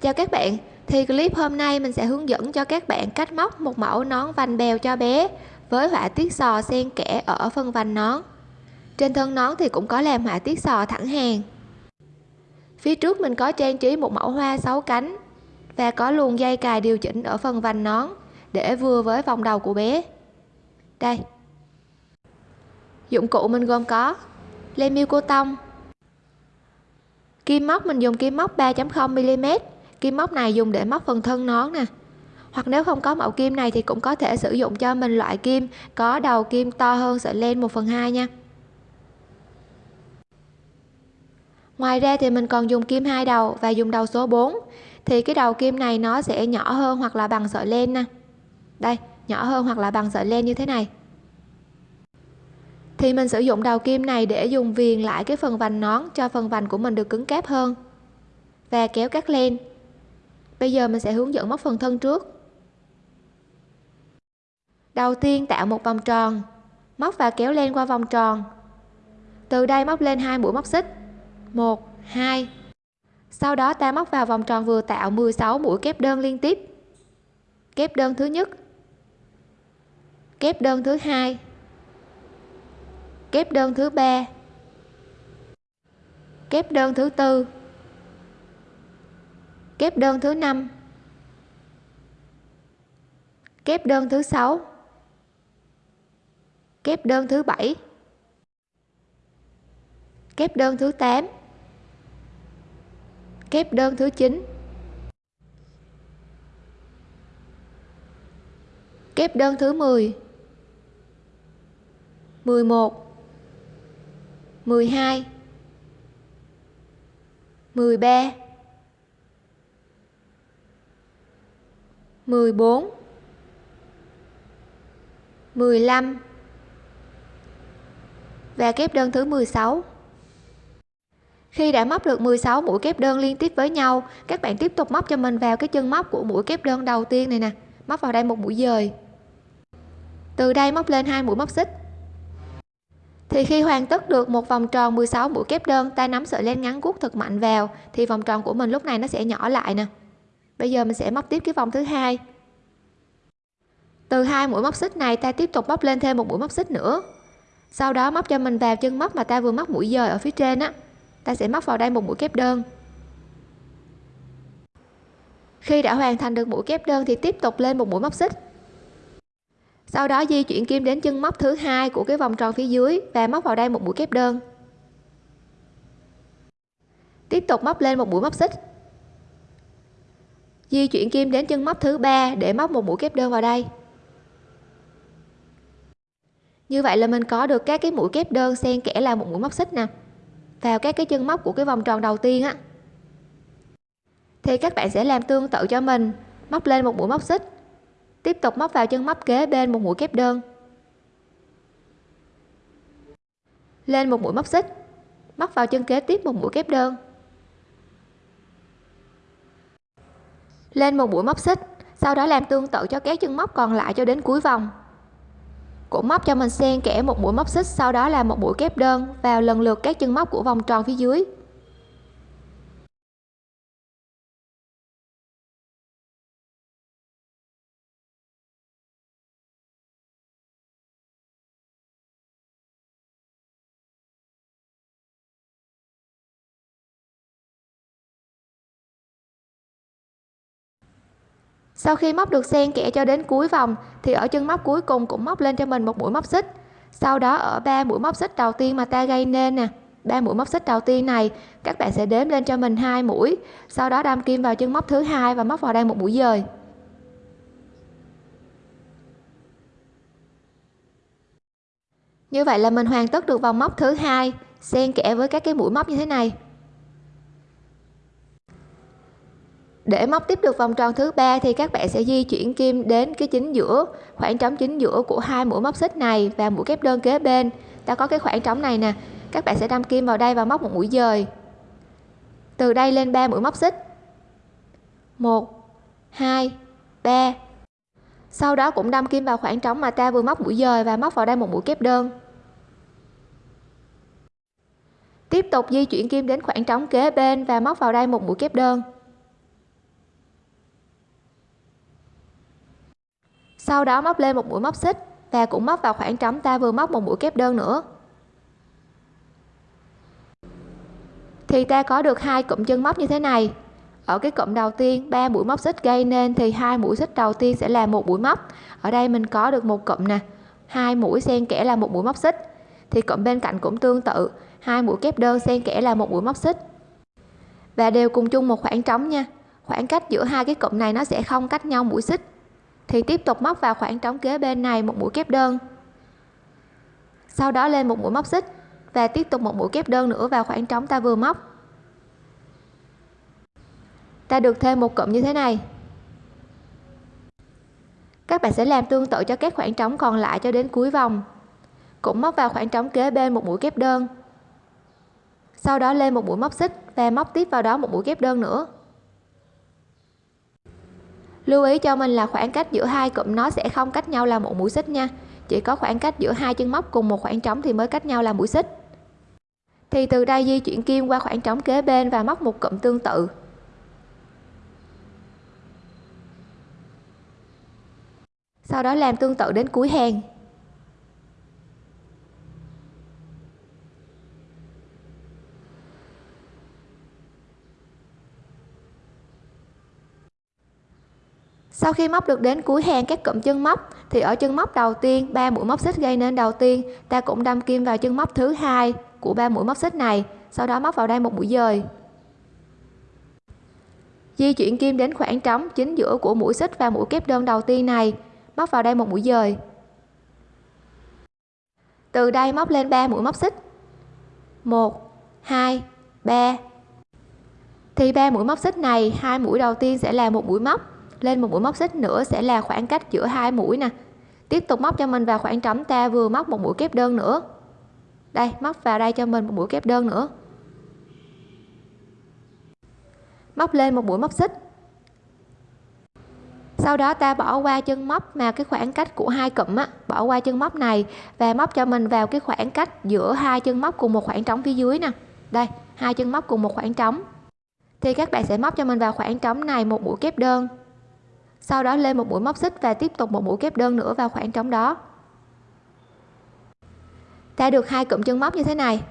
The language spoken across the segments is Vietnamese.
Chào các bạn, thì clip hôm nay mình sẽ hướng dẫn cho các bạn cách móc một mẫu nón vành bèo cho bé với họa tiết sò xen kẽ ở phần vành nón. Trên thân nón thì cũng có làm họa tiết sò thẳng hàng. Phía trước mình có trang trí một mẫu hoa 6 cánh và có luồng dây cài điều chỉnh ở phần vành nón để vừa với vòng đầu của bé. Đây. Dụng cụ mình gồm có len miêu cô tông, kim móc mình dùng kim móc 3.0 mm kim móc này dùng để móc phần thân nón nè. Hoặc nếu không có mẫu kim này thì cũng có thể sử dụng cho mình loại kim có đầu kim to hơn sợi len 1 phần 2 nha. Ngoài ra thì mình còn dùng kim hai đầu và dùng đầu số 4 thì cái đầu kim này nó sẽ nhỏ hơn hoặc là bằng sợi len nè. Đây, nhỏ hơn hoặc là bằng sợi len như thế này. Thì mình sử dụng đầu kim này để dùng viền lại cái phần vành nón cho phần vành của mình được cứng cáp hơn và kéo cắt len bây giờ mình sẽ hướng dẫn móc phần thân trước. Đầu tiên tạo một vòng tròn, móc và kéo len qua vòng tròn. Từ đây móc lên hai mũi móc xích. 1 2 sau đó ta móc vào vòng tròn vừa tạo 16 mũi kép đơn liên tiếp. Kép đơn thứ nhất. Kép đơn thứ hai. Kép đơn thứ ba. Kép đơn thứ tư kép đơn thứ năm. Kép đơn thứ sáu. Kép đơn thứ bảy. Kép đơn thứ 8 kép đơn thứ 9 kép đơn thứ 10 11 12 13 14 15 và kép đơn thứ 16 khi đã móc được 16 mũi kép đơn liên tiếp với nhau, các bạn tiếp tục móc cho mình vào cái chân móc của mũi kép đơn đầu tiên này nè. Móc vào đây một mũi dời. Từ đây móc lên hai mũi móc xích. Thì khi hoàn tất được một vòng tròn 16 mũi kép đơn, ta nắm sợi len ngắn guốc thật mạnh vào, thì vòng tròn của mình lúc này nó sẽ nhỏ lại nè bây giờ mình sẽ móc tiếp cái vòng thứ hai. Từ hai mũi móc xích này, ta tiếp tục móc lên thêm một mũi móc xích nữa. Sau đó móc cho mình vào chân móc mà ta vừa móc mũi dời ở phía trên á. Ta sẽ móc vào đây một mũi kép đơn. Khi đã hoàn thành được mũi kép đơn thì tiếp tục lên một mũi móc xích. Sau đó di chuyển kim đến chân móc thứ hai của cái vòng tròn phía dưới và móc vào đây một mũi kép đơn. Tiếp tục móc lên một mũi móc xích di chuyển kim đến chân móc thứ ba để móc một mũi kép đơn vào đây. Như vậy là mình có được các cái mũi kép đơn xen kẽ là một mũi móc xích nè, vào các cái chân móc của cái vòng tròn đầu tiên á. Thì các bạn sẽ làm tương tự cho mình, móc lên một mũi móc xích, tiếp tục móc vào chân móc kế bên một mũi kép đơn. Lên một mũi móc xích, móc vào chân kế tiếp một mũi kép đơn. Lên một mũi móc xích, sau đó làm tương tự cho các chân móc còn lại cho đến cuối vòng. Cũng móc cho mình xen kẽ một mũi móc xích, sau đó là một mũi kép đơn vào lần lượt các chân móc của vòng tròn phía dưới. Sau khi móc được xen kẽ cho đến cuối vòng, thì ở chân móc cuối cùng cũng móc lên cho mình một mũi móc xích. Sau đó ở ba mũi móc xích đầu tiên mà ta gây nên nè, ba mũi móc xích đầu tiên này, các bạn sẽ đếm lên cho mình hai mũi. Sau đó đâm kim vào chân móc thứ hai và móc vào đây một mũi dời. Như vậy là mình hoàn tất được vòng móc thứ hai, xen kẽ với các cái mũi móc như thế này. Để móc tiếp được vòng tròn thứ ba thì các bạn sẽ di chuyển kim đến cái chính giữa, khoảng trống chính giữa của hai mũi móc xích này và mũi kép đơn kế bên. Ta có cái khoảng trống này nè, các bạn sẽ đâm kim vào đây và móc một mũi dời. Từ đây lên ba mũi móc xích. Một, hai, ba. Sau đó cũng đâm kim vào khoảng trống mà ta vừa móc mũi dời và móc vào đây một mũi kép đơn. Tiếp tục di chuyển kim đến khoảng trống kế bên và móc vào đây một mũi kép đơn. Sau đó móc lên một mũi móc xích và cũng móc vào khoảng trống ta vừa móc một mũi kép đơn nữa. Thì ta có được hai cụm chân móc như thế này. Ở cái cụm đầu tiên, ba mũi móc xích gây nên thì hai mũi xích đầu tiên sẽ là một mũi móc. Ở đây mình có được một cụm nè. Hai mũi xen kẽ là một mũi móc xích. Thì cụm bên cạnh cũng tương tự. Hai mũi kép đơn xen kẽ là một mũi móc xích. Và đều cùng chung một khoảng trống nha. Khoảng cách giữa hai cái cụm này nó sẽ không cách nhau mũi xích thì tiếp tục móc vào khoảng trống kế bên này một mũi kép đơn. Sau đó lên một mũi móc xích và tiếp tục một mũi kép đơn nữa vào khoảng trống ta vừa móc. Ta được thêm một cụm như thế này. Các bạn sẽ làm tương tự cho các khoảng trống còn lại cho đến cuối vòng. Cũng móc vào khoảng trống kế bên một mũi kép đơn. Sau đó lên một mũi móc xích và móc tiếp vào đó một mũi kép đơn nữa lưu ý cho mình là khoảng cách giữa hai cụm nó sẽ không cách nhau là một mũi xích nha. Chỉ có khoảng cách giữa hai chân móc cùng một khoảng trống thì mới cách nhau là mũi xích. Thì từ đây di chuyển kim qua khoảng trống kế bên và móc một cụm tương tự. Sau đó làm tương tự đến cuối hàng. Sau khi móc được đến cuối hàng các cụm chân móc, thì ở chân móc đầu tiên, ba mũi móc xích gây nên đầu tiên, ta cũng đâm kim vào chân móc thứ hai của ba mũi móc xích này, sau đó móc vào đây một mũi dời. Di chuyển kim đến khoảng trống chính giữa của mũi xích và mũi kép đơn đầu tiên này, móc vào đây một mũi dời. Từ đây móc lên 3 mũi móc xích. 1 2 3 thì ba mũi móc xích này, hai mũi đầu tiên sẽ là một mũi móc lên một mũi móc xích nữa sẽ là khoảng cách giữa hai mũi nè. Tiếp tục móc cho mình vào khoảng trống ta vừa móc một mũi kép đơn nữa. Đây, móc vào đây cho mình một mũi kép đơn nữa. Móc lên một mũi móc xích. Sau đó ta bỏ qua chân móc mà cái khoảng cách của hai cụm á, bỏ qua chân móc này và móc cho mình vào cái khoảng cách giữa hai chân móc cùng một khoảng trống phía dưới nè. Đây, hai chân móc cùng một khoảng trống. Thì các bạn sẽ móc cho mình vào khoảng trống này một mũi kép đơn sau đó lên một mũi móc xích và tiếp tục một mũi kép đơn nữa vào khoảng trống đó. Ta được hai cụm chân móc như thế này.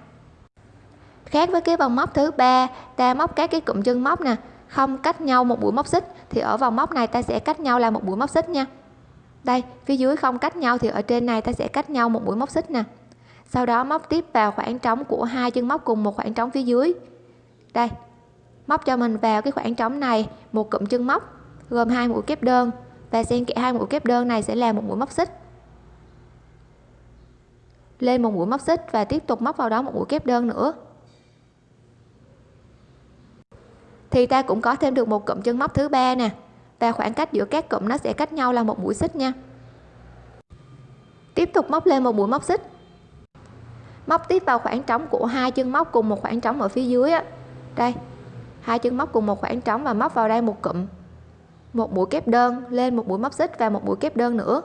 Khác với cái vòng móc thứ ba, ta móc các cái cụm chân móc nè. Không cách nhau một mũi móc xích thì ở vòng móc này ta sẽ cách nhau là một mũi móc xích nha. Đây, phía dưới không cách nhau thì ở trên này ta sẽ cách nhau một mũi móc xích nè. Sau đó móc tiếp vào khoảng trống của hai chân móc cùng một khoảng trống phía dưới. Đây, móc cho mình vào cái khoảng trống này, một cụm chân móc gồm hai mũi kép đơn. Và xen kẽ hai mũi kép đơn này sẽ là một mũi móc xích. Lên một mũi móc xích và tiếp tục móc vào đó một mũi kép đơn nữa. Thì ta cũng có thêm được một cụm chân móc thứ ba nè. Và khoảng cách giữa các cụm nó sẽ cách nhau là một mũi xích nha. Tiếp tục móc lên một mũi móc xích. Móc tiếp vào khoảng trống của hai chân móc cùng một khoảng trống ở phía dưới á. Đây, hai chân móc cùng một khoảng trống và móc vào đây một cụm một mũi kép đơn, lên một mũi móc xích và một mũi kép đơn nữa.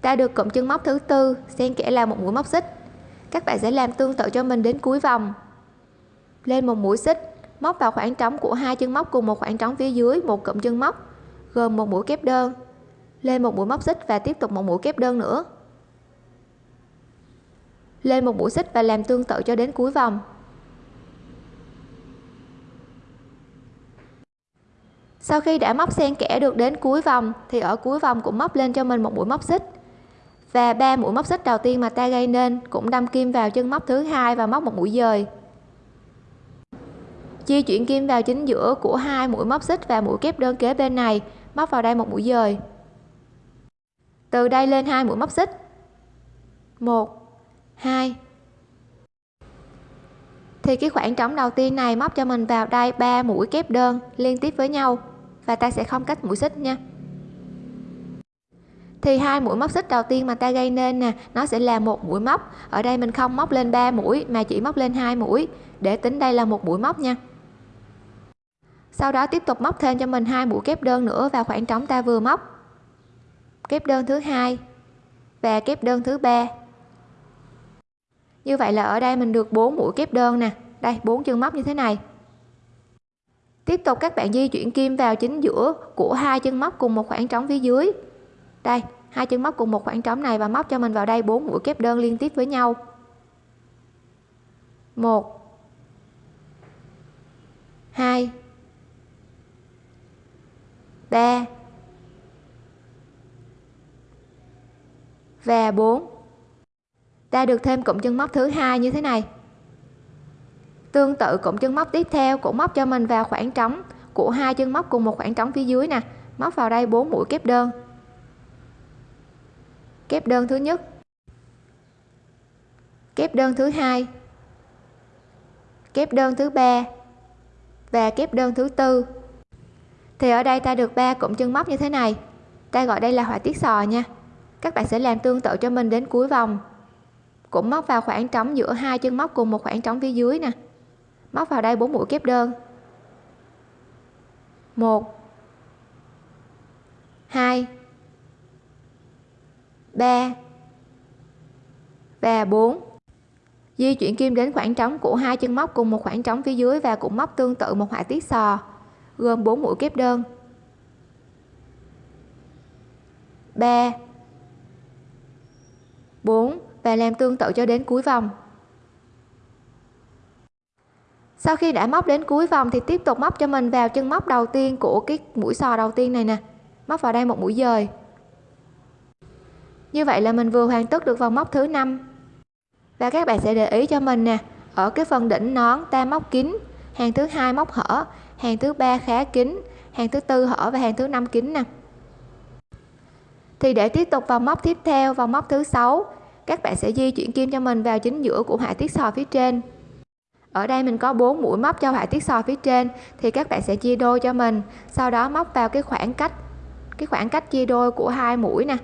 Ta được cụm chân móc thứ tư, xen kẽ là một mũi móc xích. Các bạn sẽ làm tương tự cho mình đến cuối vòng. Lên một mũi xích, móc vào khoảng trống của hai chân móc cùng một khoảng trống phía dưới, một cụm chân móc, gồm một mũi kép đơn. Lên một mũi móc xích và tiếp tục một mũi kép đơn nữa. Lên một mũi xích và làm tương tự cho đến cuối vòng. Sau khi đã móc xen kẽ được đến cuối vòng, thì ở cuối vòng cũng móc lên cho mình một mũi móc xích. Và ba mũi móc xích đầu tiên mà ta gây nên cũng đâm kim vào chân móc thứ hai và móc một mũi dời. Di chuyển kim vào chính giữa của hai mũi móc xích và mũi kép đơn kế bên này, móc vào đây một mũi dời. Từ đây lên hai mũi móc xích. Một, hai thì cái khoảng trống đầu tiên này móc cho mình vào đây ba mũi kép đơn liên tiếp với nhau. Và ta sẽ không cách mũi xích nha. Thì hai mũi móc xích đầu tiên mà ta gây nên nè, nó sẽ là một mũi móc. Ở đây mình không móc lên 3 mũi, mà chỉ móc lên hai mũi. Để tính đây là một mũi móc nha. Sau đó tiếp tục móc thêm cho mình hai mũi kép đơn nữa vào khoảng trống ta vừa móc. Kép đơn thứ hai và kép đơn thứ ba như vậy là ở đây mình được 4 mũi kép đơn nè. Đây, bốn chân móc như thế này. Tiếp tục các bạn di chuyển kim vào chính giữa của hai chân móc cùng một khoảng trống phía dưới. Đây, hai chân móc cùng một khoảng trống này và móc cho mình vào đây bốn mũi kép đơn liên tiếp với nhau. Một, hai, ba và 4 ta được thêm cụm chân móc thứ hai như thế này. Tương tự cụm chân móc tiếp theo cũng móc cho mình vào khoảng trống của hai chân móc cùng một khoảng trống phía dưới nè. Móc vào đây 4 mũi kép đơn. Kép đơn thứ nhất. Kép đơn thứ hai. Kép đơn thứ ba và kép đơn thứ tư. Thì ở đây ta được ba cụm chân móc như thế này. Ta gọi đây là họa tiết sò nha. Các bạn sẽ làm tương tự cho mình đến cuối vòng cũng móc vào khoảng trống giữa hai chân móc cùng một khoảng trống phía dưới nè. Móc vào đây bốn mũi kép đơn. Một. Hai. Ba. Và 4 di chuyển kim đến khoảng trống của hai chân móc cùng một khoảng trống phía dưới và cũng móc tương tự một họa tiết sò, gồm 4 mũi kép đơn. 3 4 và làm tương tự cho đến cuối vòng. Sau khi đã móc đến cuối vòng thì tiếp tục móc cho mình vào chân móc đầu tiên của cái mũi sò đầu tiên này nè. Móc vào đây một mũi dời. Như vậy là mình vừa hoàn tất được vòng móc thứ năm. Và các bạn sẽ để ý cho mình nè, ở cái phần đỉnh nón ta móc kín, hàng thứ hai móc hở, hàng thứ ba khá kín, hàng thứ tư hở và hàng thứ năm kín nè. Thì để tiếp tục vào móc tiếp theo vào móc thứ sáu các bạn sẽ di chuyển kim cho mình vào chính giữa của họa tiết sò phía trên. Ở đây mình có 4 mũi móc cho họa tiết sò phía trên, thì các bạn sẽ chia đôi cho mình. Sau đó móc vào cái khoảng cách, cái khoảng cách chia đôi của hai mũi nè.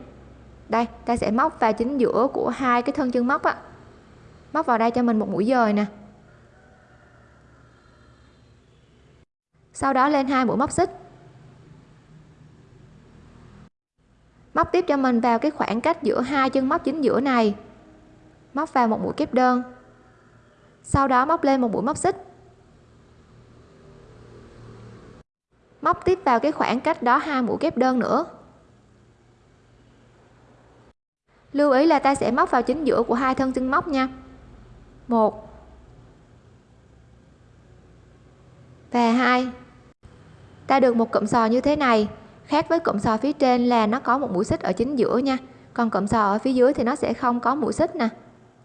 Đây, ta sẽ móc vào chính giữa của hai cái thân chân móc á. Móc vào đây cho mình một mũi dời nè. Sau đó lên hai mũi móc xích. Móc tiếp cho mình vào cái khoảng cách giữa hai chân móc chính giữa này. Móc vào một mũi kép đơn. Sau đó móc lên một mũi móc xích. Móc tiếp vào cái khoảng cách đó hai mũi kép đơn nữa. Lưu ý là ta sẽ móc vào chính giữa của hai thân chân móc nha. Một. Và hai. Ta được một cụm sò như thế này khác với cụm sò phía trên là nó có một mũi xích ở chính giữa nha. Còn cụm sò ở phía dưới thì nó sẽ không có mũi xích nè.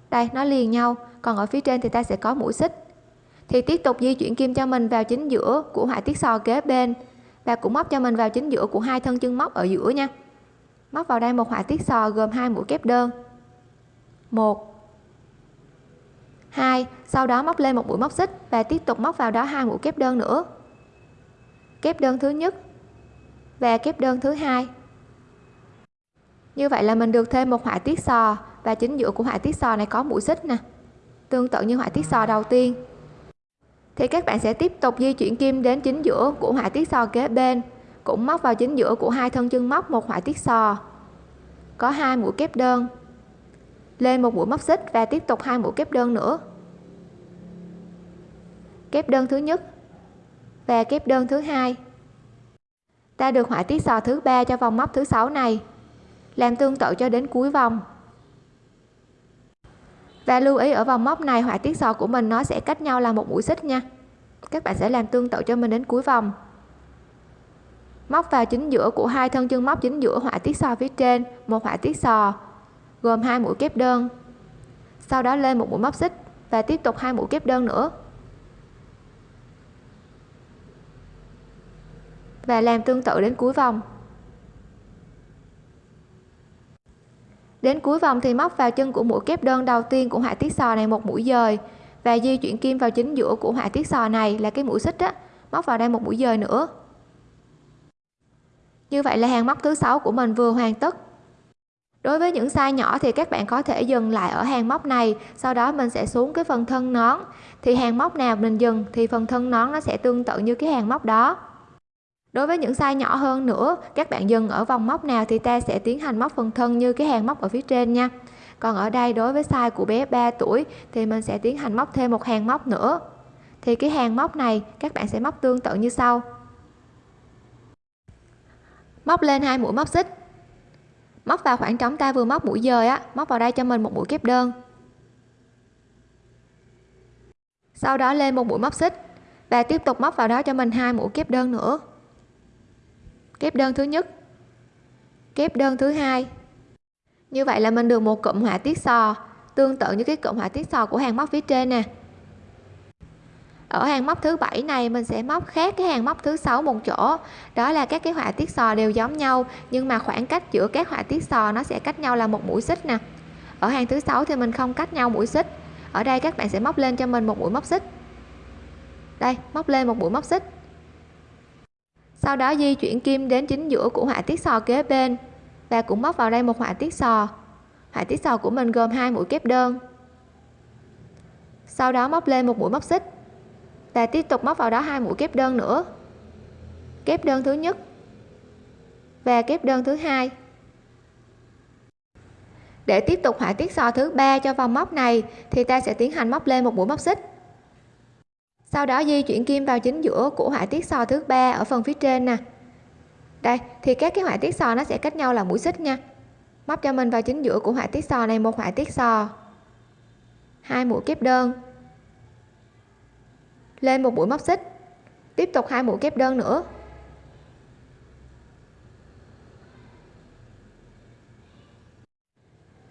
Đây, nó liền nhau, còn ở phía trên thì ta sẽ có mũi xích. Thì tiếp tục di chuyển kim cho mình vào chính giữa của họa tiết sò kế bên và cũng móc cho mình vào chính giữa của hai thân chân móc ở giữa nha. Móc vào đây một họa tiết sò gồm hai mũi kép đơn. Một. Hai. Sau đó móc lên một mũi móc xích và tiếp tục móc vào đó hai mũi kép đơn nữa. Kép đơn thứ nhất và kép đơn thứ hai. Như vậy là mình được thêm một họa tiết sò, và chính giữa của họa tiết sò này có mũi xích nè. Tương tự như họa tiết sò đầu tiên. Thì các bạn sẽ tiếp tục di chuyển kim đến chính giữa của họa tiết sò kế bên, cũng móc vào chính giữa của hai thân chân móc một họa tiết sò. Có hai mũi kép đơn. Lên một mũi móc xích và tiếp tục hai mũi kép đơn nữa. Kép đơn thứ nhất. Và kép đơn thứ hai ta được họa tiết sò thứ ba cho vòng móc thứ sáu này. Làm tương tự cho đến cuối vòng. Và lưu ý ở vòng móc này họa tiết sò của mình nó sẽ cách nhau là một mũi xích nha. Các bạn sẽ làm tương tự cho mình đến cuối vòng. Móc vào chính giữa của hai thân chân móc chính giữa họa tiết sò phía trên, một họa tiết sò, gồm hai mũi kép đơn. Sau đó lên một mũi móc xích và tiếp tục hai mũi kép đơn nữa. Và làm tương tự đến cuối vòng. Đến cuối vòng thì móc vào chân của mũi kép đơn đầu tiên của họa tiết sò này một mũi dời và di chuyển kim vào chính giữa của họa tiết sò này là cái mũi xích á, móc vào đây một mũi dời nữa. Như vậy là hàng móc thứ sáu của mình vừa hoàn tất. Đối với những size nhỏ thì các bạn có thể dừng lại ở hàng móc này, sau đó mình sẽ xuống cái phần thân nón. Thì hàng móc nào mình dừng thì phần thân nón nó sẽ tương tự như cái hàng móc đó đối với những size nhỏ hơn nữa, các bạn dừng ở vòng móc nào thì ta sẽ tiến hành móc phần thân như cái hàng móc ở phía trên nha. Còn ở đây đối với size của bé 3 tuổi thì mình sẽ tiến hành móc thêm một hàng móc nữa. Thì cái hàng móc này các bạn sẽ móc tương tự như sau. Móc lên hai mũi móc xích. Móc vào khoảng trống ta vừa móc mũi dời á, móc vào đây cho mình một mũi kép đơn. Sau đó lên một mũi móc xích và tiếp tục móc vào đó cho mình hai mũi kép đơn nữa kép đơn thứ nhất. Kép đơn thứ hai. Như vậy là mình được một cụm họa tiết sò, tương tự như cái cụm họa tiết sò của hàng móc phía trên nè. Ở hàng móc thứ bảy này, mình sẽ móc khác cái hàng móc thứ sáu một chỗ. Đó là các cái họa tiết sò đều giống nhau, nhưng mà khoảng cách giữa các họa tiết sò nó sẽ cách nhau là một mũi xích nè. Ở hàng thứ sáu thì mình không cách nhau mũi xích. Ở đây các bạn sẽ móc lên cho mình một mũi móc xích. Đây, móc lên một mũi móc xích sau đó di chuyển kim đến chính giữa của họa tiết sò kế bên. Và cũng móc vào đây một họa tiết sò. Họa tiết sò của mình gồm hai mũi kép đơn. Sau đó móc lên một mũi móc xích. Và tiếp tục móc vào đó hai mũi kép đơn nữa. Kép đơn thứ nhất và kép đơn thứ hai. Để tiếp tục họa tiết sò thứ ba cho vòng móc này, thì ta sẽ tiến hành móc lên một mũi móc xích sau đó di chuyển kim vào chính giữa của họa tiết sò thứ ba ở phần phía trên nè. Đây, thì các cái họa tiết sò nó sẽ cách nhau là mũi xích nha. Móc cho mình vào chính giữa của họa tiết sò này một họa tiết sò. Hai mũi kép đơn. Lên một mũi móc xích. Tiếp tục hai mũi kép đơn nữa.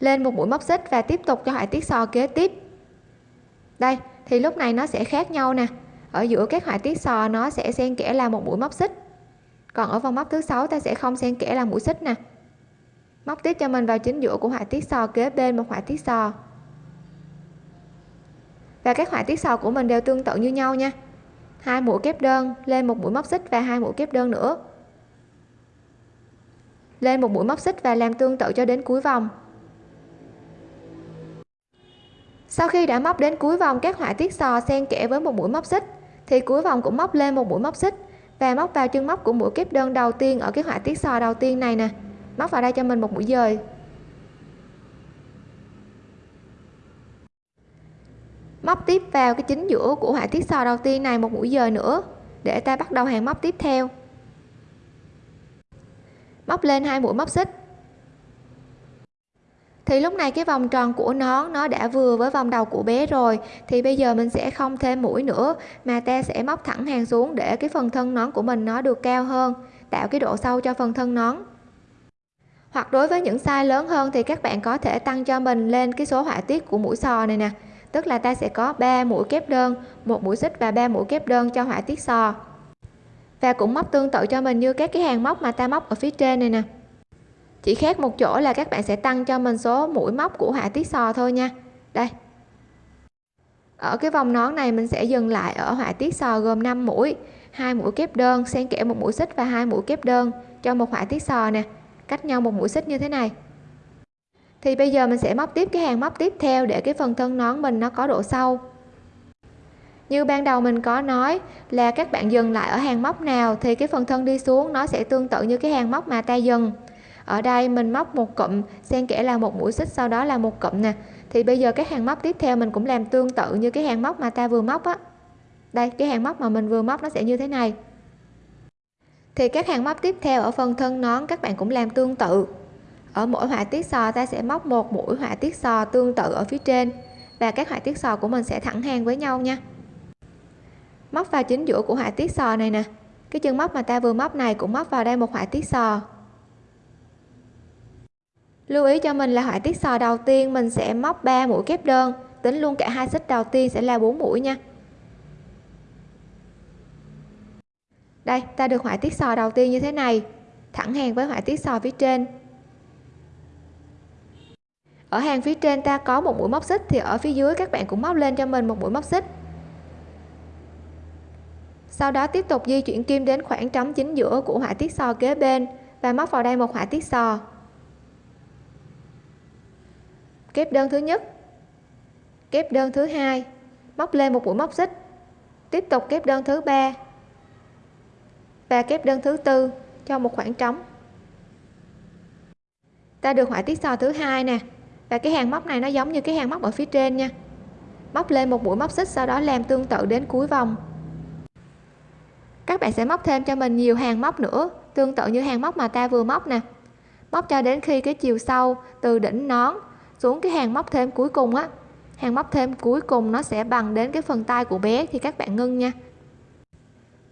Lên một mũi móc xích và tiếp tục cho họa tiết sò kế tiếp. Đây thì lúc này nó sẽ khác nhau nè. Ở giữa các họa tiết sò, nó sẽ xen kẽ là một mũi móc xích. Còn ở vòng móc thứ sáu, ta sẽ không xen kẽ là mũi xích nè. Móc tiếp cho mình vào chính giữa của họa tiết sò kế bên một họa tiết sò. Và các họa tiết sò của mình đều tương tự như nhau nha. Hai mũi kép đơn lên một mũi móc xích và hai mũi kép đơn nữa. Lên một mũi móc xích và làm tương tự cho đến cuối vòng sau khi đã móc đến cuối vòng các họa tiết sò xen kẽ với một mũi móc xích, thì cuối vòng cũng móc lên một mũi móc xích và móc vào chân móc của mũi kép đơn đầu tiên ở cái họa tiết sò đầu tiên này nè. Móc vào đây cho mình một mũi dời. Móc tiếp vào cái chính giữa của họa tiết sò đầu tiên này một mũi dời nữa, để ta bắt đầu hàng móc tiếp theo. Móc lên hai mũi móc xích thì lúc này cái vòng tròn của nón nó đã vừa với vòng đầu của bé rồi. Thì bây giờ mình sẽ không thêm mũi nữa, mà ta sẽ móc thẳng hàng xuống để cái phần thân nón của mình nó được cao hơn. Tạo cái độ sâu cho phần thân nón. Hoặc đối với những size lớn hơn thì các bạn có thể tăng cho mình lên cái số họa tiết của mũi sò này nè. Tức là ta sẽ có 3 mũi kép đơn, một mũi xích và 3 mũi kép đơn cho họa tiết sò. Và cũng móc tương tự cho mình như các cái hàng móc mà ta móc ở phía trên này nè chỉ khác một chỗ là các bạn sẽ tăng cho mình số mũi móc của họa tiết sò thôi nha. Đây. Ở cái vòng nón này mình sẽ dừng lại ở họa tiết sò gồm 5 mũi, hai mũi kép đơn, xen kẽ một mũi xích và hai mũi kép đơn cho một họa tiết sò nè. Cách nhau một mũi xích như thế này. Thì bây giờ mình sẽ móc tiếp cái hàng móc tiếp theo để cái phần thân nón mình nó có độ sâu. Như ban đầu mình có nói là các bạn dừng lại ở hàng móc nào thì cái phần thân đi xuống nó sẽ tương tự như cái hàng móc mà ta dừng ở đây mình móc một cụm, xen kẽ là một mũi xích, sau đó là một cụm nè. Thì bây giờ cái hàng móc tiếp theo mình cũng làm tương tự như cái hàng móc mà ta vừa móc á. Đây, cái hàng móc mà mình vừa móc nó sẽ như thế này. Thì các hàng móc tiếp theo ở phần thân nón các bạn cũng làm tương tự. Ở mỗi họa tiết sò ta sẽ móc một mũi họa tiết sò tương tự ở phía trên. Và các họa tiết sò của mình sẽ thẳng hàng với nhau nha. Móc vào chính giữa của họa tiết sò này nè. Cái chân móc mà ta vừa móc này cũng móc vào đây một họa tiết sò lưu ý cho mình là họa tiết sò đầu tiên mình sẽ móc 3 mũi kép đơn. Tính luôn cả hai xích đầu tiên sẽ là 4 mũi nha. Đây, ta được họa tiết sò đầu tiên như thế này. Thẳng hàng với họa tiết sò phía trên. Ở hàng phía trên ta có một mũi móc xích, thì ở phía dưới các bạn cũng móc lên cho mình một mũi móc xích. Sau đó tiếp tục di chuyển kim đến khoảng trống chính giữa của họa tiết sò kế bên và móc vào đây một họa tiết sò kép đơn thứ nhất. Kép đơn thứ hai. Móc lên một mũi móc xích. Tiếp tục kép đơn thứ ba. Và kép đơn thứ tư cho một khoảng trống. Ta được họa tiết sò thứ hai nè. Và cái hàng móc này nó giống như cái hàng móc ở phía trên nha. Móc lên một mũi móc xích sau đó làm tương tự đến cuối vòng. Các bạn sẽ móc thêm cho mình nhiều hàng móc nữa, tương tự như hàng móc mà ta vừa móc nè. Móc cho đến khi cái chiều sâu từ đỉnh nón xuống cái hàng móc thêm cuối cùng á. Hàng móc thêm cuối cùng nó sẽ bằng đến cái phần tay của bé thì các bạn ngưng nha.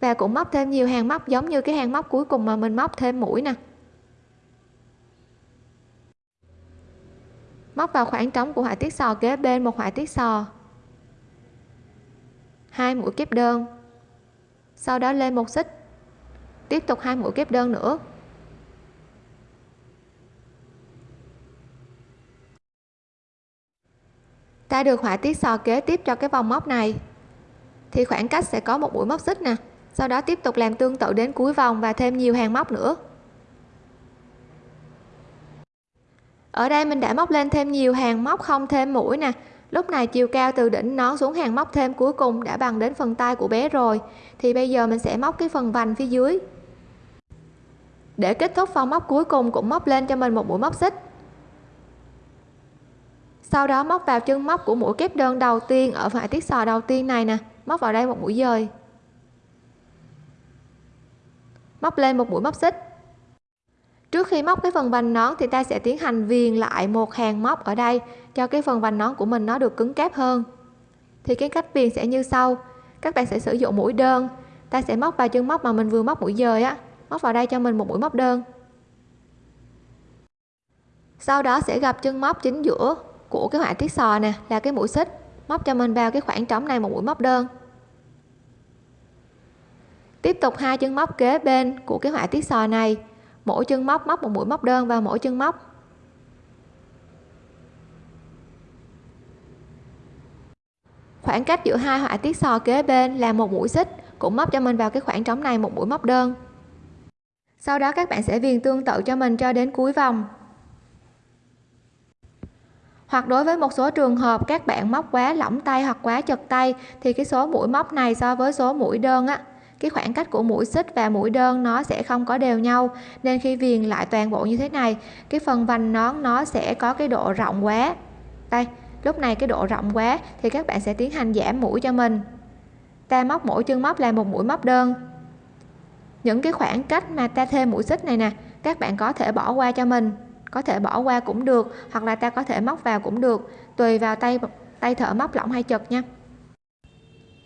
Và cũng móc thêm nhiều hàng móc giống như cái hàng móc cuối cùng mà mình móc thêm mũi nè. Móc vào khoảng trống của họa tiết sò kế bên một họa tiết sò. Hai mũi kép đơn. Sau đó lên một xích. Tiếp tục hai mũi kép đơn nữa. Ta được họa tiết sò kế tiếp cho cái vòng móc này. Thì khoảng cách sẽ có một mũi móc xích nè. Sau đó tiếp tục làm tương tự đến cuối vòng và thêm nhiều hàng móc nữa. Ở đây mình đã móc lên thêm nhiều hàng móc không thêm mũi nè. Lúc này chiều cao từ đỉnh nón xuống hàng móc thêm cuối cùng đã bằng đến phần tay của bé rồi. Thì bây giờ mình sẽ móc cái phần vành phía dưới. Để kết thúc vòng móc cuối cùng cũng móc lên cho mình một mũi móc xích sau đó móc vào chân móc của mũi kép đơn đầu tiên ở phải tiết sò đầu tiên này nè. Móc vào đây một mũi dời. Móc lên một mũi móc xích. Trước khi móc cái phần vành nón thì ta sẽ tiến hành viền lại một hàng móc ở đây cho cái phần vành nón của mình nó được cứng cáp hơn. Thì cái cách viền sẽ như sau. Các bạn sẽ sử dụng mũi đơn. Ta sẽ móc vào chân móc mà mình vừa móc mũi dời á. Móc vào đây cho mình một mũi móc đơn. Sau đó sẽ gặp chân móc chính giữa của cái họa tiết sò nè, là cái mũi xích. Móc cho mình vào cái khoảng trống này một mũi móc đơn. Tiếp tục hai chân móc kế bên của cái họa tiết sò này. Mỗi chân móc móc một mũi móc đơn vào mỗi chân móc. Khoảng cách giữa hai họa tiết sò kế bên là một mũi xích, cũng móc cho mình vào cái khoảng trống này một mũi móc đơn. Sau đó các bạn sẽ viền tương tự cho mình cho đến cuối vòng hoặc đối với một số trường hợp các bạn móc quá lỏng tay hoặc quá chật tay, thì cái số mũi móc này so với số mũi đơn á, cái khoảng cách của mũi xích và mũi đơn nó sẽ không có đều nhau. Nên khi viền lại toàn bộ như thế này, cái phần vành nón nó sẽ có cái độ rộng quá. Đây, lúc này cái độ rộng quá thì các bạn sẽ tiến hành giảm mũi cho mình. Ta móc mỗi chân móc là một mũi móc đơn. Những cái khoảng cách mà ta thêm mũi xích này nè, các bạn có thể bỏ qua cho mình có thể bỏ qua cũng được, hoặc là ta có thể móc vào cũng được, tùy vào tay tay thợ móc lỏng hay chật nha.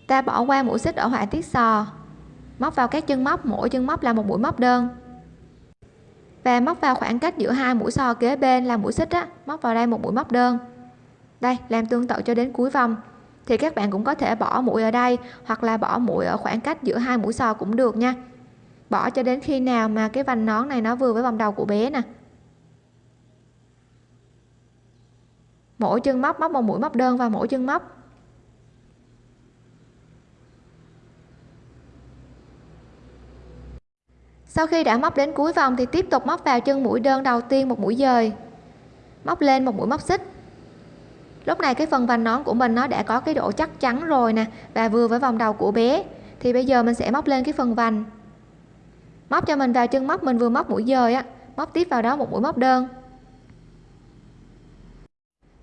Ta bỏ qua mũi xích ở họa tiết sò, móc vào các chân móc, mỗi chân móc là một mũi móc đơn. Và móc vào khoảng cách giữa hai mũi sò kế bên là mũi xích á, móc vào đây một mũi móc đơn. Đây, làm tương tự cho đến cuối vòng. Thì các bạn cũng có thể bỏ mũi ở đây, hoặc là bỏ mũi ở khoảng cách giữa hai mũi sò cũng được nha. Bỏ cho đến khi nào mà cái vành nón này nó vừa với vòng đầu của bé nè. Mỗi chân móc móc một mũi, móc đơn vào mỗi chân móc. Sau khi đã móc đến cuối vòng thì tiếp tục móc vào chân mũi đơn đầu tiên một mũi dời. Móc lên một mũi móc xích. Lúc này cái phần vành nón của mình nó đã có cái độ chắc chắn rồi nè, và vừa với vòng đầu của bé. Thì bây giờ mình sẽ móc lên cái phần vành. Móc cho mình vào chân móc, mình vừa móc mũi dời á, móc tiếp vào đó một mũi móc đơn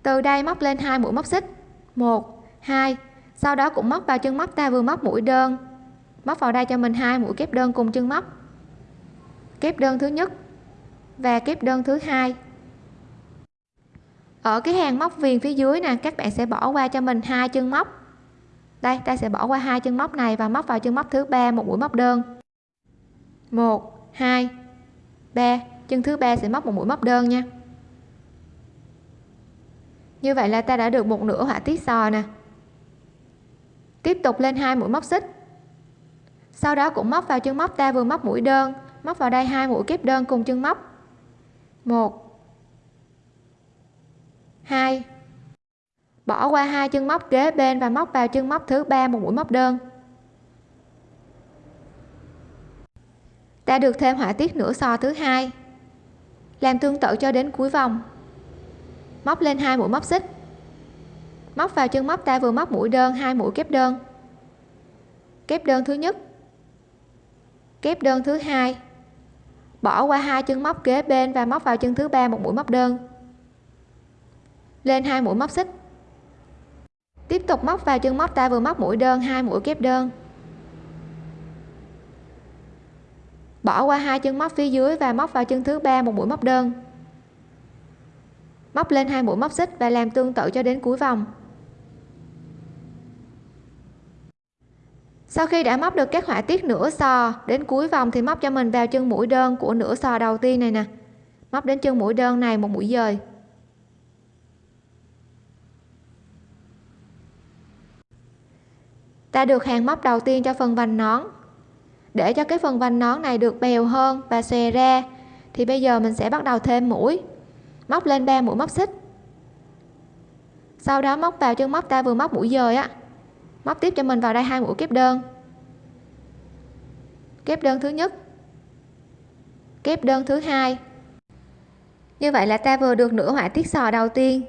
từ đây móc lên hai mũi móc xích. Một, hai, sau đó cũng móc vào chân móc, ta vừa móc mũi đơn. Móc vào đây cho mình hai mũi kép đơn cùng chân móc. Kép đơn thứ nhất và kép đơn thứ hai. Ở cái hàng móc viền phía dưới nè, các bạn sẽ bỏ qua cho mình hai chân móc. Đây, ta sẽ bỏ qua hai chân móc này và móc vào chân móc thứ ba, một mũi móc đơn. Một, hai, ba, chân thứ ba sẽ móc một mũi móc đơn nha như vậy là ta đã được một nửa họa tiết sò nè. Tiếp tục lên hai mũi móc xích. Sau đó cũng móc vào chân móc ta vừa móc mũi đơn, móc vào đây hai mũi kép đơn cùng chân móc. Một. Hai. Bỏ qua hai chân móc kế bên và móc vào chân móc thứ ba một mũi móc đơn. Ta được thêm họa tiết nửa sò thứ hai. Làm tương tự cho đến cuối vòng móc lên hai mũi móc xích. Móc vào chân móc ta vừa móc mũi đơn, hai mũi kép đơn. Kép đơn thứ nhất. Kép đơn thứ hai. Bỏ qua hai chân móc kế bên và móc vào chân thứ ba một mũi móc đơn. Lên hai mũi móc xích. Tiếp tục móc vào chân móc ta vừa móc mũi đơn, hai mũi kép đơn. Bỏ qua hai chân móc phía dưới và móc vào chân thứ ba một mũi móc đơn móc lên hai mũi móc xích và làm tương tự cho đến cuối vòng. Sau khi đã móc được các họa tiết nửa sò đến cuối vòng thì móc cho mình vào chân mũi đơn của nửa sò đầu tiên này nè. Móc đến chân mũi đơn này một mũi dời. Ta được hàng móc đầu tiên cho phần vành nón. Để cho cái phần vành nón này được bèo hơn và xòe ra thì bây giờ mình sẽ bắt đầu thêm mũi móc lên 3 mũi móc xích. Sau đó móc vào chân móc ta vừa móc mũi dời á. Móc tiếp cho mình vào đây hai mũi kép đơn. Kép đơn thứ nhất. Kép đơn thứ hai. Như vậy là ta vừa được nửa họa tiết sò đầu tiên.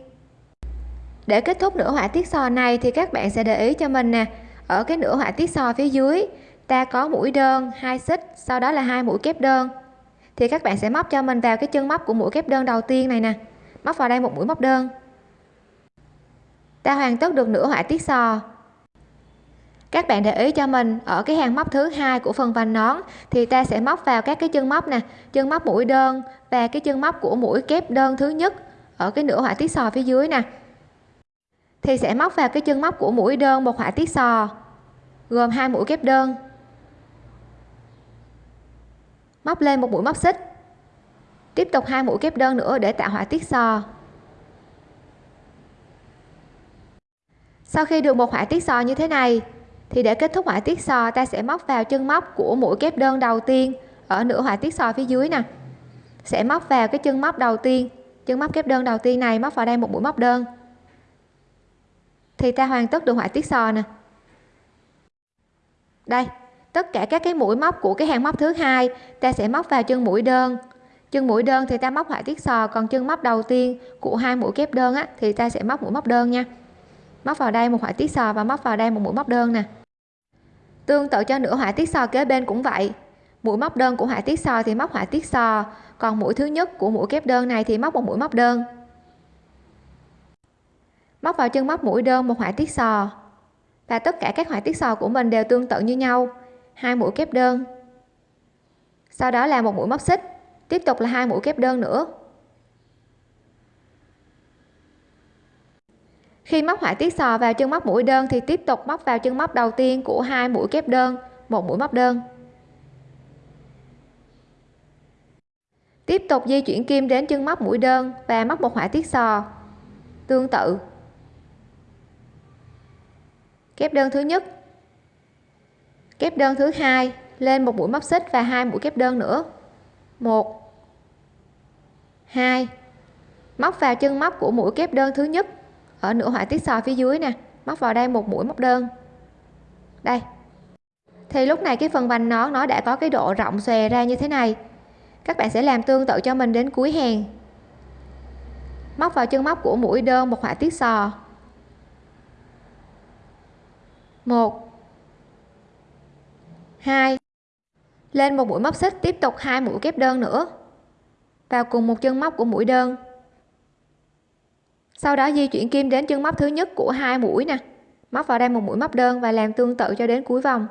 Để kết thúc nửa họa tiết sò này thì các bạn sẽ để ý cho mình nè. Ở cái nửa họa tiết sò phía dưới, ta có mũi đơn, hai xích, sau đó là hai mũi kép đơn thì các bạn sẽ móc cho mình vào cái chân móc của mũi kép đơn đầu tiên này nè. Móc vào đây một mũi móc đơn. Ta hoàn tất được nửa họa tiết sò. Các bạn để ý cho mình, ở cái hàng móc thứ hai của phần vành nón, thì ta sẽ móc vào các cái chân móc nè. Chân móc mũi đơn và cái chân móc của mũi kép đơn thứ nhất ở cái nửa họa tiết sò phía dưới nè. Thì sẽ móc vào cái chân móc của mũi đơn một họa tiết sò, gồm hai mũi kép đơn móc lên một mũi móc xích. Tiếp tục hai mũi kép đơn nữa để tạo họa tiết sò sau khi được một họa tiết sò như thế này, thì để kết thúc họa tiết sò ta sẽ móc vào chân móc của mũi kép đơn đầu tiên ở nửa họa tiết sò phía dưới nè. Sẽ móc vào cái chân móc đầu tiên, chân móc kép đơn đầu tiên này, móc vào đây một mũi móc đơn. Thì ta hoàn tất được họa tiết sò nè. Đây tất cả các cái mũi móc của cái hàng móc thứ hai, ta sẽ móc vào chân mũi đơn. Chân mũi đơn thì ta móc họa tiết sò, còn chân móc đầu tiên của hai mũi kép đơn á, thì ta sẽ móc mũi móc đơn nha. Móc vào đây một họa tiết sò và móc vào đây một mũi móc đơn nè. Tương tự cho nửa họa tiết sò kế bên cũng vậy. Mũi móc đơn của họa tiết sò thì móc họa tiết sò, còn mũi thứ nhất của mũi kép đơn này thì móc một mũi móc đơn. Móc vào chân móc mũi đơn một họa tiết sò. Và tất cả các họa tiết sò của mình đều tương tự như nhau hai mũi kép đơn. Sau đó là một mũi móc xích, tiếp tục là hai mũi kép đơn nữa. Khi móc họa tiết sò vào chân móc mũi đơn thì tiếp tục móc vào chân móc đầu tiên của hai mũi kép đơn, một mũi móc đơn. Tiếp tục di chuyển kim đến chân móc mũi đơn và móc một họa tiết sò, tương tự. Kép đơn thứ nhất kép đơn thứ hai, lên một mũi móc xích và hai mũi kép đơn nữa. Một. Hai. Móc vào chân móc của mũi kép đơn thứ nhất. Ở nửa họa tiết sò phía dưới nè, móc vào đây một mũi móc đơn. Đây. Thì lúc này cái phần vành nón nó đã có cái độ rộng xòe ra như thế này. Các bạn sẽ làm tương tự cho mình đến cuối hàng. Móc vào chân móc của mũi đơn một họa tiết sò. Một hai. Lên một mũi móc xích, tiếp tục hai mũi kép đơn nữa. Vào cùng một chân móc của mũi đơn. Sau đó di chuyển kim đến chân móc thứ nhất của hai mũi nè. Móc vào đây một mũi móc đơn và làm tương tự cho đến cuối vòng.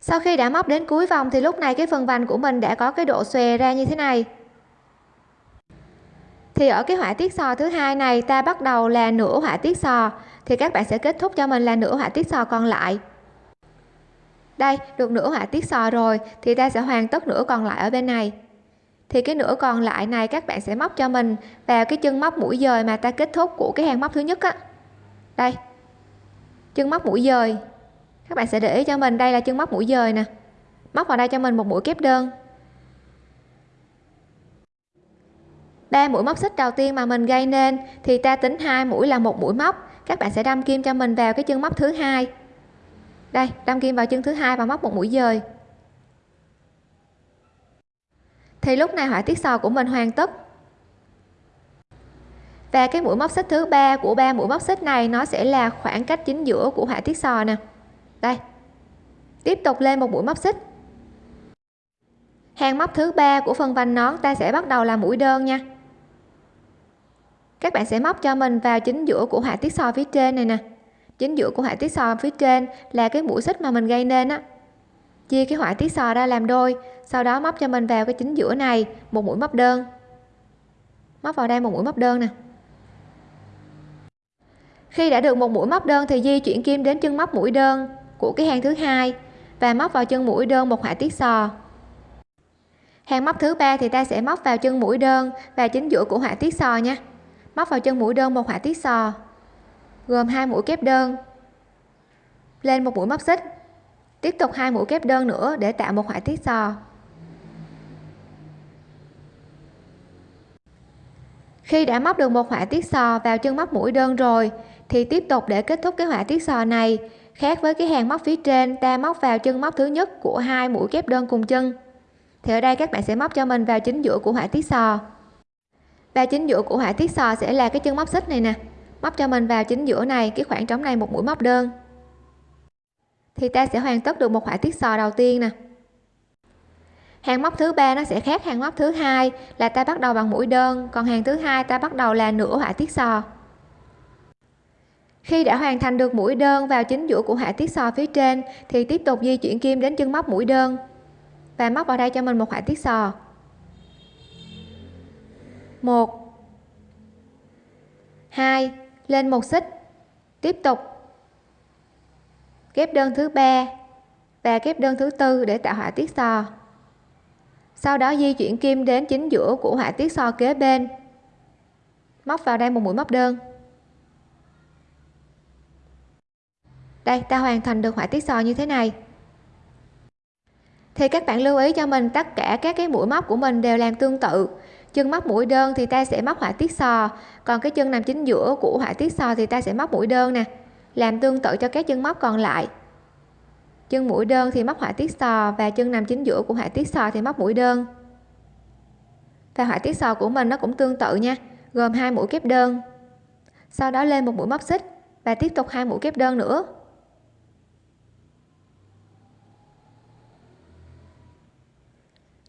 Sau khi đã móc đến cuối vòng thì lúc này cái phần vành của mình đã có cái độ xòe ra như thế này thì ở cái họa tiết sò thứ hai này, ta bắt đầu là nửa họa tiết sò. Thì các bạn sẽ kết thúc cho mình là nửa họa tiết sò còn lại. Đây, được nửa họa tiết sò rồi, thì ta sẽ hoàn tất nửa còn lại ở bên này. Thì cái nửa còn lại này các bạn sẽ móc cho mình vào cái chân móc mũi dời mà ta kết thúc của cái hàng móc thứ nhất á. Đây, chân móc mũi dời. Các bạn sẽ để ý cho mình, đây là chân móc mũi dời nè. Móc vào đây cho mình một mũi kép đơn. Ba mũi móc xích đầu tiên mà mình gây nên thì ta tính hai mũi là một mũi móc. Các bạn sẽ đâm kim cho mình vào cái chân móc thứ hai. Đây, đâm kim vào chân thứ hai và móc một mũi dời. Thì lúc này họa tiết sò của mình hoàn tất. Và cái mũi móc xích thứ ba của ba mũi móc xích này nó sẽ là khoảng cách chính giữa của họa tiết sò nè. Đây. Tiếp tục lên một mũi móc xích. Hàng móc thứ ba của phần vành nón ta sẽ bắt đầu là mũi đơn nha các bạn sẽ móc cho mình vào chính giữa của họa tiết so phía trên này nè. Chính giữa của họa tiết so phía trên là cái mũi xích mà mình gây nên á. Chia cái họa tiết sò ra làm đôi, sau đó móc cho mình vào cái chính giữa này, một mũi móc đơn. Móc vào đây một mũi móc đơn nè. Khi đã được một mũi móc đơn thì di chuyển kim đến chân móc mũi đơn của cái hàng thứ hai và móc vào chân mũi đơn một họa tiết sò. Hàng móc thứ ba thì ta sẽ móc vào chân mũi đơn và chính giữa của họa tiết sò nha móc vào chân mũi đơn một họa tiết sò, gồm hai mũi kép đơn. Lên một mũi móc xích, tiếp tục hai mũi kép đơn nữa để tạo một họa tiết sò. Khi đã móc được một họa tiết sò vào chân móc mũi đơn rồi, thì tiếp tục để kết thúc cái họa tiết sò này, khác với cái hàng móc phía trên, ta móc vào chân móc thứ nhất của hai mũi kép đơn cùng chân. Thì ở đây các bạn sẽ móc cho mình vào chính giữa của họa tiết sò và chính giữa của họa tiết sò sẽ là cái chân móc xích này nè. Móc cho mình vào chính giữa này, cái khoảng trống này một mũi móc đơn. Thì ta sẽ hoàn tất được một họa tiết sò đầu tiên nè. Hàng móc thứ ba nó sẽ khác hàng móc thứ hai là ta bắt đầu bằng mũi đơn, còn hàng thứ hai ta bắt đầu là nửa họa tiết sò khi đã hoàn thành được mũi đơn vào chính giữa của họa tiết sò phía trên, thì tiếp tục di chuyển kim đến chân móc mũi đơn. Và móc vào đây cho mình một họa tiết sò một. Hai, lên một xích. Tiếp tục. Kép đơn thứ ba và kép đơn thứ tư để tạo họa tiết sò. Sau đó di chuyển kim đến chính giữa của họa tiết sò kế bên. Móc vào đây một mũi móc đơn. Đây, ta hoàn thành được họa tiết sò như thế này. Thì các bạn lưu ý cho mình, tất cả các cái mũi móc của mình đều làm tương tự chân móc mũi đơn thì ta sẽ móc họa tiết sò. Còn cái chân nằm chính giữa của họa tiết sò thì ta sẽ móc mũi đơn nè. Làm tương tự cho các chân móc còn lại. Chân mũi đơn thì móc họa tiết sò và chân nằm chính giữa của họa tiết sò thì móc mũi đơn. Và họa tiết sò của mình nó cũng tương tự nha, gồm hai mũi kép đơn. Sau đó lên một mũi móc xích và tiếp tục hai mũi kép đơn nữa.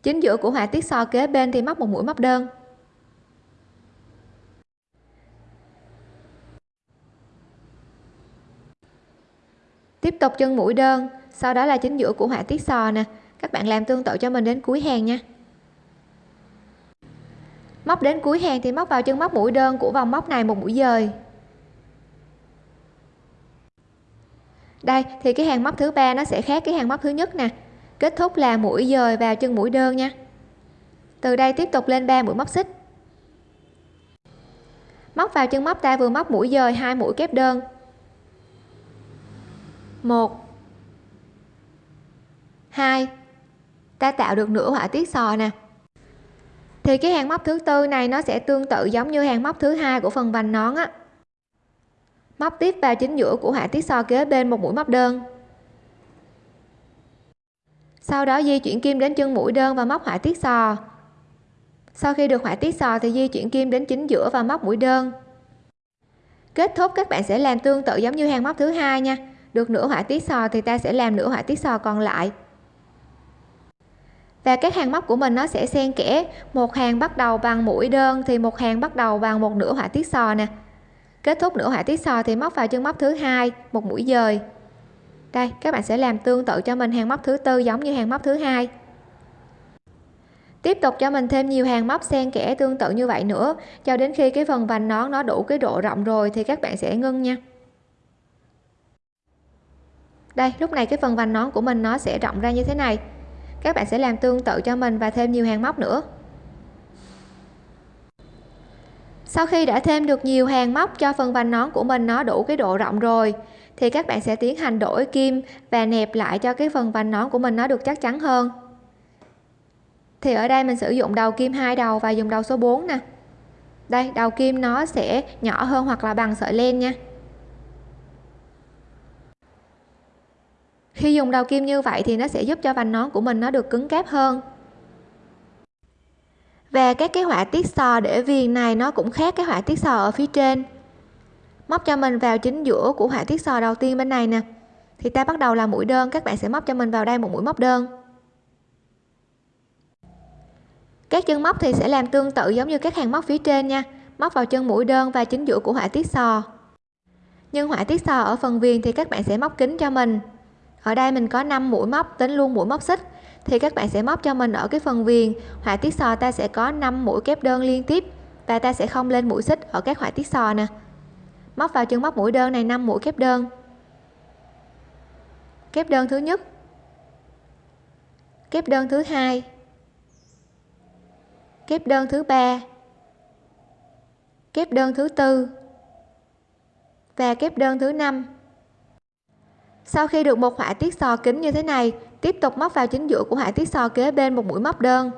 Chính giữa của họa tiết sò kế bên thì móc một mũi móc đơn. Tiếp tục chân mũi đơn. Sau đó là chính giữa của họa tiết sò nè. Các bạn làm tương tự cho mình đến cuối hàng nha. Móc đến cuối hàng thì móc vào chân móc mũi đơn của vòng móc này một mũi dời. Đây, thì cái hàng móc thứ ba nó sẽ khác cái hàng móc thứ nhất nè kết thúc là mũi dời vào chân mũi đơn nha. Từ đây tiếp tục lên 3 mũi móc xích. Móc vào chân móc ta vừa móc mũi dời hai mũi kép đơn. Một. Hai. Ta tạo được nửa họa tiết sò nè. Thì cái hàng móc thứ tư này nó sẽ tương tự giống như hàng móc thứ hai của phần vành nón á. Móc tiếp vào chính giữa của họa tiết sò kế bên một mũi móc đơn sau đó di chuyển kim đến chân mũi đơn và móc họa tiết sò. Sau khi được họa tiết sò thì di chuyển kim đến chính giữa và móc mũi đơn. Kết thúc, các bạn sẽ làm tương tự giống như hàng móc thứ hai nha. Được nửa họa tiết sò thì ta sẽ làm nửa họa tiết sò còn lại. Và các hàng móc của mình nó sẽ xen kẽ. Một hàng bắt đầu bằng mũi đơn thì một hàng bắt đầu bằng một nửa họa tiết sò nè. Kết thúc nửa họa tiết sò thì móc vào chân móc thứ hai, một mũi dời đây, các bạn sẽ làm tương tự cho mình hàng móc thứ tư giống như hàng móc thứ hai. Tiếp tục cho mình thêm nhiều hàng móc xen kẽ tương tự như vậy nữa. Cho đến khi cái phần vành nón nó đủ cái độ rộng rồi thì các bạn sẽ ngưng nha. Đây, lúc này cái phần vành nón của mình nó sẽ rộng ra như thế này. Các bạn sẽ làm tương tự cho mình và thêm nhiều hàng móc nữa. Sau khi đã thêm được nhiều hàng móc cho phần vành nón của mình, nó đủ cái độ rộng rồi. Thì các bạn sẽ tiến hành đổi kim và nẹp lại cho cái phần vành nón của mình nó được chắc chắn hơn. Thì ở đây mình sử dụng đầu kim hai đầu và dùng đầu số 4 nè. Đây, đầu kim nó sẽ nhỏ hơn hoặc là bằng sợi len nha. Khi dùng đầu kim như vậy thì nó sẽ giúp cho vành nón của mình nó được cứng cáp hơn và các cái họa tiết sò để viền này, nó cũng khác cái họa tiết sò ở phía trên. Móc cho mình vào chính giữa của họa tiết sò đầu tiên bên này nè. Thì ta bắt đầu là mũi đơn, các bạn sẽ móc cho mình vào đây một mũi móc đơn. Các chân móc thì sẽ làm tương tự giống như các hàng móc phía trên nha. Móc vào chân mũi đơn và chính giữa của họa tiết sò. Nhưng họa tiết sò ở phần viền thì các bạn sẽ móc kín cho mình. Ở đây mình có 5 mũi móc, tính luôn mũi móc xích thì các bạn sẽ móc cho mình ở cái phần viền. Họa tiết sò ta sẽ có 5 mũi kép đơn liên tiếp và ta sẽ không lên mũi xích ở các họa tiết sò nè. Móc vào chân móc mũi đơn này 5 mũi kép đơn. Kép đơn thứ nhất. Kép đơn thứ hai. Kép đơn thứ ba. Kép đơn thứ tư. Và kép đơn thứ năm sau khi được một họa tiết sò kính như thế này, tiếp tục móc vào chính giữa của họa tiết sò kế bên một mũi móc đơn.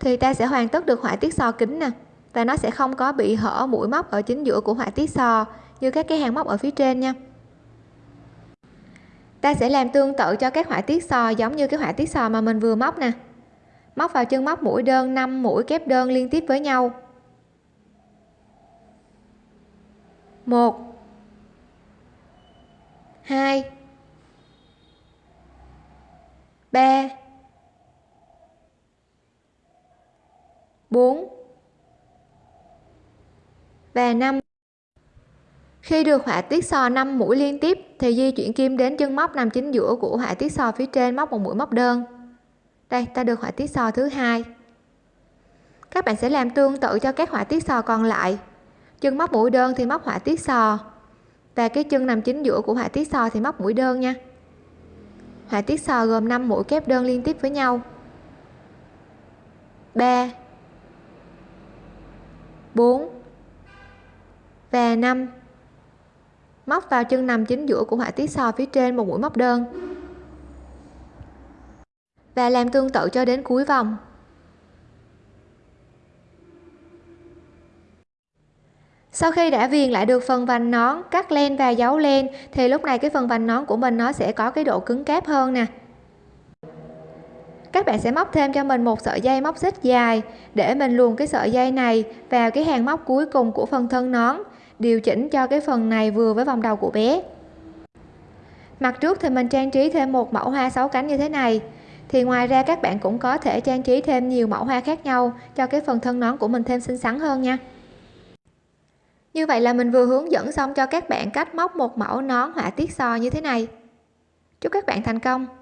Thì ta sẽ hoàn tất được họa tiết sò kính nè, và nó sẽ không có bị hở mũi móc ở chính giữa của họa tiết sò như các cái hàng móc ở phía trên nha. Ta sẽ làm tương tự cho các họa tiết sò giống như cái họa tiết sò mà mình vừa móc nè. Móc vào chân móc mũi đơn 5 mũi kép đơn liên tiếp với nhau. Một, hai ba bốn. Và năm. Khi được họa tiết sò 5 mũi liên tiếp, thì di chuyển kim đến chân móc nằm chính giữa của họa tiết sò phía trên móc một mũi móc đơn. Đây, ta được họa tiết sò thứ hai. Các bạn sẽ làm tương tự cho các họa tiết sò còn lại. Chân móc mũi đơn thì móc họa tiết sò, và cái chân nằm chính giữa của họa tiết sò thì móc mũi đơn nha họa tiết sò gồm 5 mũi kép đơn liên tiếp với nhau. 3 4 và 5 móc vào chân nằm chính giữa của họa tiết sò phía trên một mũi móc đơn. Và làm tương tự cho đến cuối vòng. Sau khi đã viền lại được phần vành nón, cắt len và giấu len, thì lúc này cái phần vành nón của mình nó sẽ có cái độ cứng cáp hơn nè. Các bạn sẽ móc thêm cho mình một sợi dây móc xích dài để mình luồn cái sợi dây này vào cái hàng móc cuối cùng của phần thân nón, điều chỉnh cho cái phần này vừa với vòng đầu của bé. Mặt trước thì mình trang trí thêm một mẫu hoa sáu cánh như thế này, thì ngoài ra các bạn cũng có thể trang trí thêm nhiều mẫu hoa khác nhau cho cái phần thân nón của mình thêm xinh xắn hơn nha như vậy là mình vừa hướng dẫn xong cho các bạn cách móc một mẫu nón họa tiết sò như thế này. Chúc các bạn thành công!